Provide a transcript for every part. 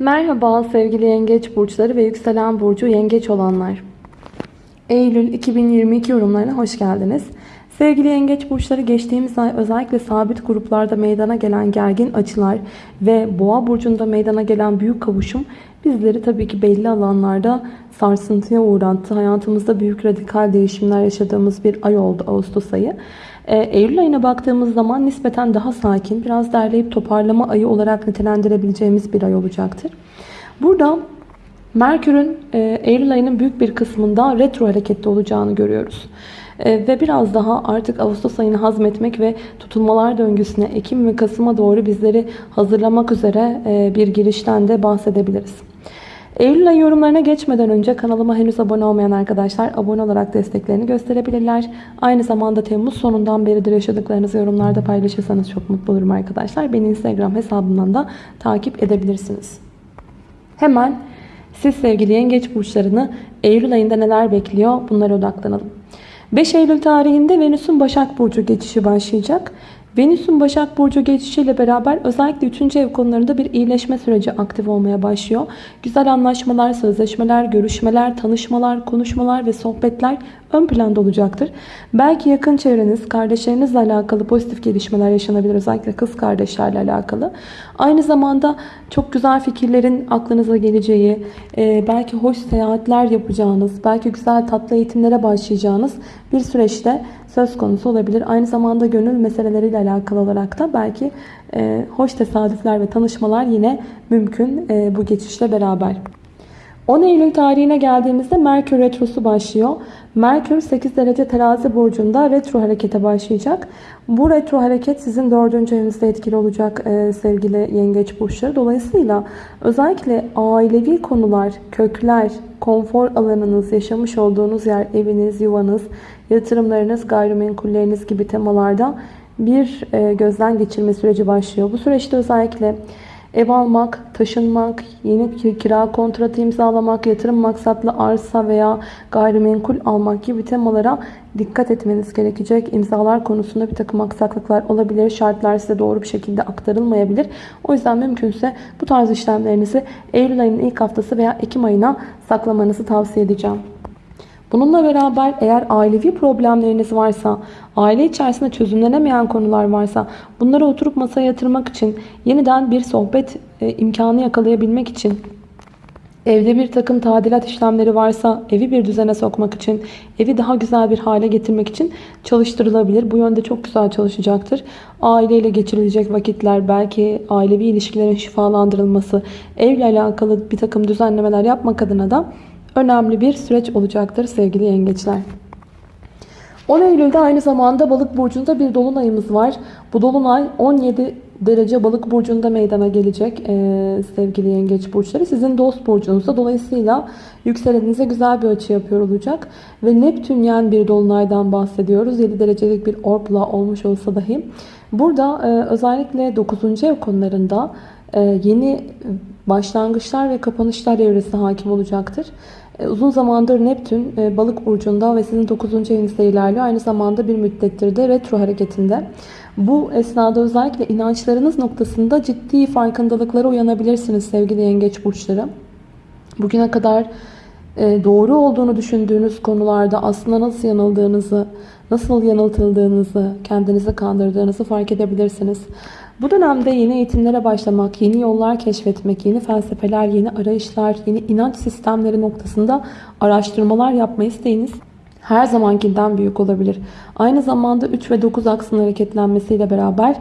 Merhaba sevgili yengeç burçları ve yükselen burcu yengeç olanlar. Eylül 2022 yorumlarına hoş geldiniz. Sevgili yengeç burçları geçtiğimiz ay özellikle sabit gruplarda meydana gelen gergin açılar ve boğa burcunda meydana gelen büyük kavuşum bizleri tabii ki belli alanlarda sarsıntıya uğrattı. Hayatımızda büyük radikal değişimler yaşadığımız bir ay oldu Ağustos ayı. Ee, Eylül ayına baktığımız zaman nispeten daha sakin, biraz derleyip toparlama ayı olarak nitelendirebileceğimiz bir ay olacaktır. Burada Merkür'ün e, Eylül ayının büyük bir kısmında retro harekette olacağını görüyoruz. E, ve biraz daha artık Ağustos ayını hazmetmek ve tutulmalar döngüsüne Ekim ve Kasım'a doğru bizleri hazırlamak üzere e, bir girişten de bahsedebiliriz. Eylül ayı yorumlarına geçmeden önce kanalıma henüz abone olmayan arkadaşlar abone olarak desteklerini gösterebilirler. Aynı zamanda Temmuz sonundan beridir yaşadıklarınızı yorumlarda paylaşırsanız çok mutlu olurum arkadaşlar. Beni Instagram hesabımdan da takip edebilirsiniz. Hemen siz sevgili yengeç burçlarını Eylül ayında neler bekliyor bunlara odaklanalım. 5 Eylül tarihinde Venüs'ün Başak Burcu geçişi başlayacak. Venüs'ün Başak Burcu geçişiyle beraber özellikle 3. ev konularında bir iyileşme süreci aktif olmaya başlıyor. Güzel anlaşmalar, sözleşmeler, görüşmeler, tanışmalar, konuşmalar ve sohbetler ön planda olacaktır. Belki yakın çevreniz, kardeşlerinizle alakalı pozitif gelişmeler yaşanabilir. Özellikle kız kardeşlerle alakalı. Aynı zamanda çok güzel fikirlerin aklınıza geleceği, e, belki hoş seyahatler yapacağınız, belki güzel tatlı eğitimlere başlayacağınız bir süreçte söz konusu olabilir. Aynı zamanda gönül meseleleriyle alakalı olarak da belki e, hoş tesadüfler ve tanışmalar yine mümkün e, bu geçişle beraber. 10 Eylül tarihine geldiğimizde Merkür Retrosu başlıyor. Merkür 8 derece terazi burcunda retro harekete başlayacak. Bu retro hareket sizin 4. evinizde etkili olacak e, sevgili yengeç burçları. Dolayısıyla özellikle ailevi konular, kökler, konfor alanınız, yaşamış olduğunuz yer, eviniz, yuvanız, yatırımlarınız, gayrimenkulleriniz gibi temalarda bir e, gözden geçirme süreci başlıyor. Bu süreçte özellikle Ev almak, taşınmak, yeni kira kontratı imzalamak, yatırım maksatlı arsa veya gayrimenkul almak gibi temalara dikkat etmeniz gerekecek. İmzalar konusunda bir takım aksaklıklar olabilir. Şartlar size doğru bir şekilde aktarılmayabilir. O yüzden mümkünse bu tarz işlemlerinizi Eylül ayının ilk haftası veya Ekim ayına saklamanızı tavsiye edeceğim. Bununla beraber eğer ailevi problemleriniz varsa, aile içerisinde çözümlenemeyen konular varsa bunları oturup masaya yatırmak için yeniden bir sohbet e, imkanı yakalayabilmek için Evde bir takım tadilat işlemleri varsa evi bir düzene sokmak için, evi daha güzel bir hale getirmek için çalıştırılabilir. Bu yönde çok güzel çalışacaktır. Aileyle geçirilecek vakitler, belki ailevi ilişkilerin şifalandırılması, evle alakalı bir takım düzenlemeler yapmak adına da önemli bir süreç olacaktır sevgili yengeçler. 10 Eylül'de aynı zamanda balık burcunda bir dolunayımız var. Bu dolunay 17 derece balık burcunda meydana gelecek ee, sevgili yengeç burçları. Sizin dost burcunuzda dolayısıyla yükselenize güzel bir açı yapıyor olacak. Ve Neptünyen bir dolunaydan bahsediyoruz. 7 derecelik bir orpla olmuş olsa dahi. Burada e, özellikle 9. ev konularında e, yeni başlangıçlar ve kapanışlar evresi hakim olacaktır. E, uzun zamandır Neptün e, balık burcunda ve sizin 9. evinizde ilerliyor. Aynı zamanda bir müddettir de retro hareketinde. Bu esnada özellikle inançlarınız noktasında ciddi farkındalıklara uyanabilirsiniz sevgili yengeç burçları. Bugüne kadar e, doğru olduğunu düşündüğünüz konularda aslında nasıl yanıldığınızı, nasıl yanıltıldığınızı, kendinizi kandırdığınızı fark edebilirsiniz. Bu dönemde yeni eğitimlere başlamak, yeni yollar keşfetmek, yeni felsefeler, yeni arayışlar, yeni inanç sistemleri noktasında araştırmalar yapma isteğiniz her zamankinden büyük olabilir. Aynı zamanda 3 ve 9 aksının hareketlenmesiyle beraber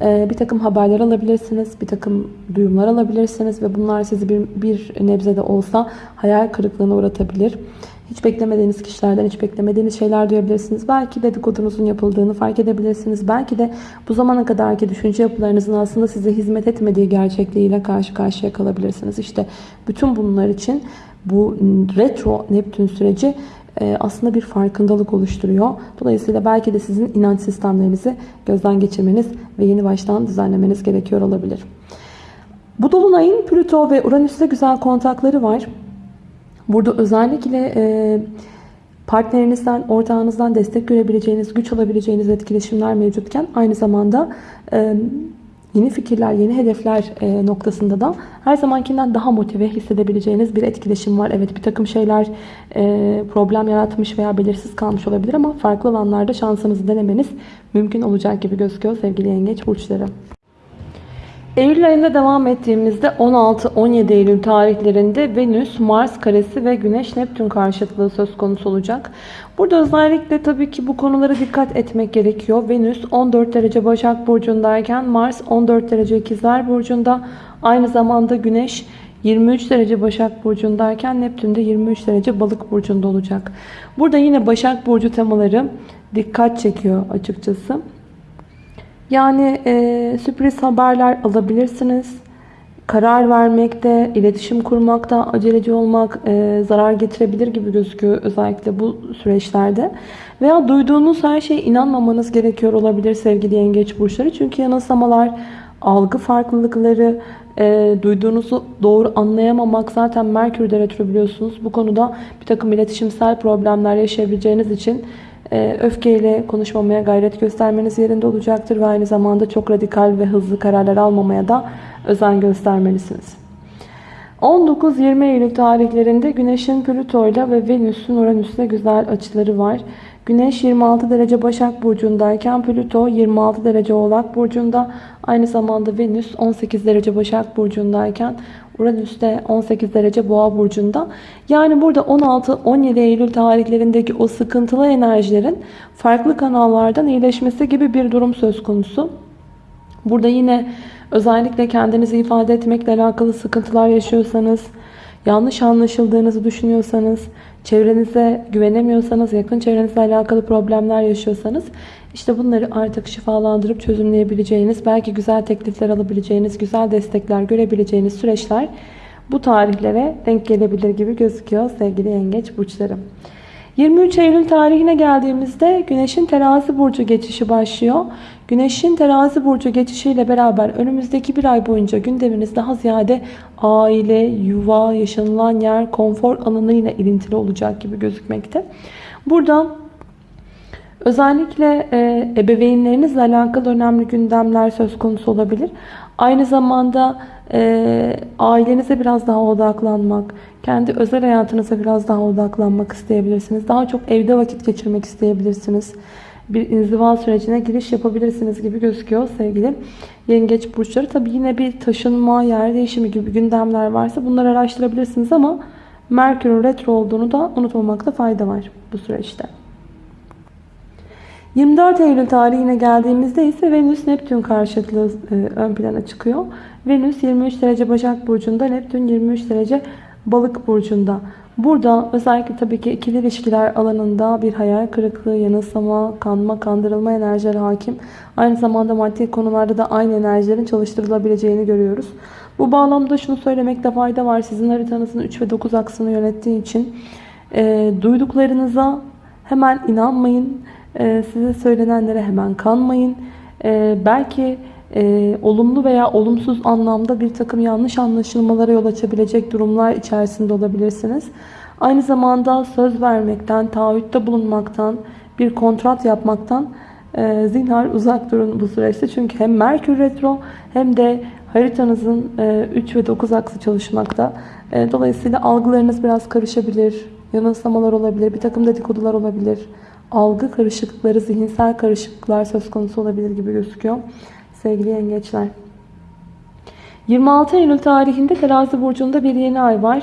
e, bir takım haberler alabilirsiniz, bir takım duyumlar alabilirsiniz ve bunlar sizi bir, bir nebze de olsa hayal kırıklığına uğratabilir. Hiç beklemediğiniz kişilerden hiç beklemediğiniz şeyler duyabilirsiniz. Belki dedikodunuzun yapıldığını fark edebilirsiniz. Belki de bu zamana kadarki düşünce yapılarınızın aslında size hizmet etmediği gerçekliğiyle karşı karşıya kalabilirsiniz. İşte bütün bunlar için bu retro Neptün süreci e, aslında bir farkındalık oluşturuyor. Dolayısıyla belki de sizin inanç sistemlerinizi gözden geçirmeniz ve yeni baştan düzenlemeniz gerekiyor olabilir. Bu dolunayın Plüto ve Uranüs'te güzel kontakları var. Burada özellikle e, partnerinizden, ortağınızdan destek görebileceğiniz, güç alabileceğiniz etkileşimler mevcutken aynı zamanda e, yeni fikirler, yeni hedefler e, noktasında da her zamankinden daha motive hissedebileceğiniz bir etkileşim var. Evet bir takım şeyler e, problem yaratmış veya belirsiz kalmış olabilir ama farklı alanlarda şansınızı denemeniz mümkün olacak gibi gözüküyor sevgili yengeç burçları. Eylül ayında devam ettiğimizde 16-17 Eylül tarihlerinde Venüs, Mars karesi ve Güneş Neptün karşıtlığı söz konusu olacak. Burada özellikle tabii ki bu konulara dikkat etmek gerekiyor. Venüs 14 derece Başak Burcu'ndayken Mars 14 derece İkizler Burcu'nda. Aynı zamanda Güneş 23 derece Başak Burcu'ndayken Neptün de 23 derece Balık Burcu'nda olacak. Burada yine Başak Burcu temaları dikkat çekiyor açıkçası. Yani e, sürpriz haberler alabilirsiniz. Karar vermekte, iletişim kurmakta aceleci olmak e, zarar getirebilir gibi gözüküyor özellikle bu süreçlerde. Veya duyduğunuz her şeye inanmamanız gerekiyor olabilir sevgili yengeç burçları. Çünkü yanılsamalar, algı farklılıkları, e, duyduğunuzu doğru anlayamamak zaten Merkür'de retro biliyorsunuz. Bu konuda bir takım iletişimsel problemler yaşayabileceğiniz için öfkeyle konuşmamaya gayret göstermeniz yerinde olacaktır ve aynı zamanda çok radikal ve hızlı kararlar almamaya da özen göstermelisiniz. 19-20 Eylül tarihlerinde Güneş'in Plüto ile ve Venüs'ün Uranüs'le güzel açıları var. Güneş 26 derece Başak Burcu'ndayken Plüto 26 derece Oğlak Burcu'nda. Aynı zamanda Venüs 18 derece Başak Burcu'ndayken Uranüs de 18 derece Boğa Burcu'nda. Yani burada 16-17 Eylül tarihlerindeki o sıkıntılı enerjilerin farklı kanallardan iyileşmesi gibi bir durum söz konusu. Burada yine özellikle kendinizi ifade etmekle alakalı sıkıntılar yaşıyorsanız, yanlış anlaşıldığınızı düşünüyorsanız, çevrenize güvenemiyorsanız, yakın çevrenizle alakalı problemler yaşıyorsanız işte bunları artık şifalandırıp çözümleyebileceğiniz, belki güzel teklifler alabileceğiniz, güzel destekler görebileceğiniz süreçler bu tarihlere denk gelebilir gibi gözüküyor sevgili yengeç burçlarım. 23 Eylül tarihine geldiğimizde Güneş'in terazi burcu geçişi başlıyor. Güneş'in terazi burcu geçişiyle beraber önümüzdeki bir ay boyunca gündeminiz daha ziyade aile, yuva, yaşanılan yer, konfor alanıyla ilintili olacak gibi gözükmekte. Burada özellikle e, ebeveynlerinizle alakalı önemli gündemler söz konusu olabilir. Aynı zamanda e, ailenize biraz daha odaklanmak, kendi özel hayatınıza biraz daha odaklanmak isteyebilirsiniz. Daha çok evde vakit geçirmek isteyebilirsiniz. Bir inziva sürecine giriş yapabilirsiniz gibi gözüküyor sevgili yengeç burçları. Tabi yine bir taşınma, yer değişimi gibi gündemler varsa bunları araştırabilirsiniz ama Merkür'ün retro olduğunu da unutmamakta fayda var bu süreçte. 24 Eylül tarihine geldiğimizde ise Venüs Neptün karşıtlığı e, ön plana çıkıyor. Venüs 23 derece Başak Burcu'nda, Neptün 23 derece Balık Burcu'nda. Burada özellikle tabii ki ikili ilişkiler alanında bir hayal kırıklığı, yanılsama, kanma, kandırılma enerjileri hakim. Aynı zamanda maddi konularda da aynı enerjilerin çalıştırılabileceğini görüyoruz. Bu bağlamda şunu söylemekte fayda var. Sizin haritanızın 3 ve 9 aksını yönettiği için e, duyduklarınıza hemen inanmayın. E, size söylenenlere hemen kanmayın. E, belki e, olumlu veya olumsuz anlamda bir takım yanlış anlaşılmalara yol açabilecek durumlar içerisinde olabilirsiniz. Aynı zamanda söz vermekten, taahhütte bulunmaktan, bir kontrat yapmaktan e, zinhar uzak durun bu süreçte. Çünkü hem Merkür Retro hem de haritanızın e, 3 ve 9 aksı çalışmakta. E, dolayısıyla algılarınız biraz karışabilir, yanılsamalar olabilir, bir takım dedikodular olabilir. Algı karışıklıkları, zihinsel karışıklıklar söz konusu olabilir gibi gözüküyor sevgili yengeçler. 26 Eylül tarihinde terazi burcunda bir yeni ay var.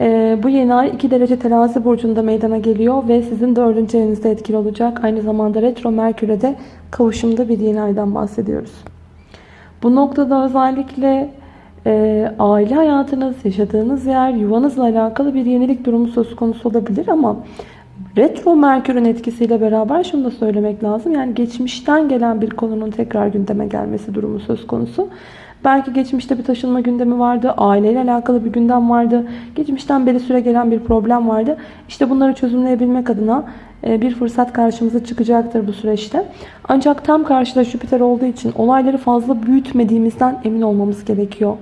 Ee, bu yeni ay 2 derece terazi burcunda meydana geliyor ve sizin 4. evinizde etkili olacak. Aynı zamanda retro merküre de kavuşumda bir yeni aydan bahsediyoruz. Bu noktada özellikle e, aile hayatınız, yaşadığınız yer, yuvanızla alakalı bir yenilik durumu söz konusu olabilir ama Retro Merkür'ün etkisiyle beraber şunu da söylemek lazım. Yani geçmişten gelen bir konunun tekrar gündeme gelmesi durumu söz konusu. Belki geçmişte bir taşınma gündemi vardı, aileyle alakalı bir gündem vardı, geçmişten beri süre gelen bir problem vardı. İşte bunları çözümleyebilmek adına e, bir fırsat karşımıza çıkacaktır bu süreçte. Ancak tam karşıda Jüpiter olduğu için olayları fazla büyütmediğimizden emin olmamız gerekiyor.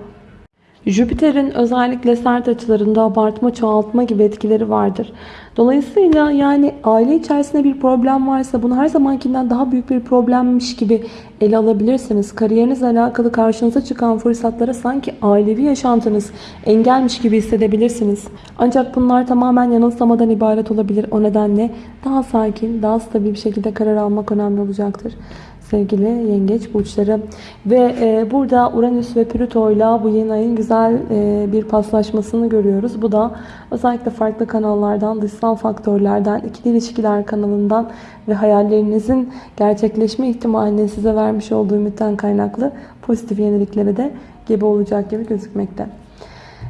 Jüpiter'in özellikle sert açılarında abartma, çoğaltma gibi etkileri vardır. Dolayısıyla yani aile içerisinde bir problem varsa bunu her zamankinden daha büyük bir problemmiş gibi ele alabilirsiniz. Kariyerinizle alakalı karşınıza çıkan fırsatlara sanki ailevi yaşantınız engelmiş gibi hissedebilirsiniz. Ancak bunlar tamamen yanılsamadan ibaret olabilir. O nedenle daha sakin, daha stabil bir şekilde karar almak önemli olacaktır sevgili yengeç burçları. Ve e, burada Uranüs ve Plüto ile bu yeni ayın güzel e, bir paslaşmasını görüyoruz. Bu da özellikle farklı kanallardan, dışsal faktörlerden, ikili ilişkiler kanalından ve hayallerinizin gerçekleşme ihtimalinin size vermiş olduğu ümitten kaynaklı pozitif yeniliklere de gebe olacak gibi gözükmekte.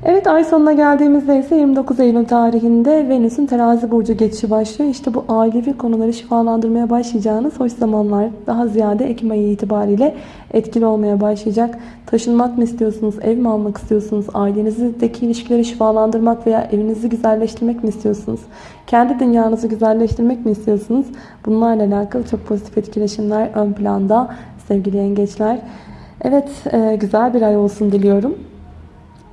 Evet ay sonuna geldiğimizde ise 29 Eylül tarihinde Venüs'ün terazi burcu geçişi başlıyor. İşte bu ailevi konuları şifalandırmaya başlayacağınız hoş zamanlar daha ziyade Ekim ayı itibariyle etkili olmaya başlayacak. Taşınmak mı istiyorsunuz, ev mi almak istiyorsunuz, ailenizdeki ilişkileri şifalandırmak veya evinizi güzelleştirmek mi istiyorsunuz? Kendi dünyanızı güzelleştirmek mi istiyorsunuz? Bunlarla alakalı çok pozitif etkileşimler ön planda sevgili yengeçler. Evet e, güzel bir ay olsun diliyorum.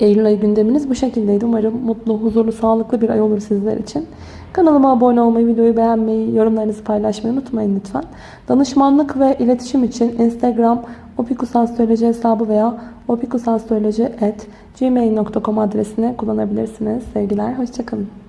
Eylül ayı gündeminiz bu şekildeydi. Umarım mutlu, huzurlu, sağlıklı bir ay olur sizler için. Kanalıma abone olmayı, videoyu beğenmeyi, yorumlarınızı paylaşmayı unutmayın lütfen. Danışmanlık ve iletişim için Instagram opikusastroloji hesabı veya opikusastroloji.gmail.com adresini kullanabilirsiniz. Sevgiler, hoşçakalın.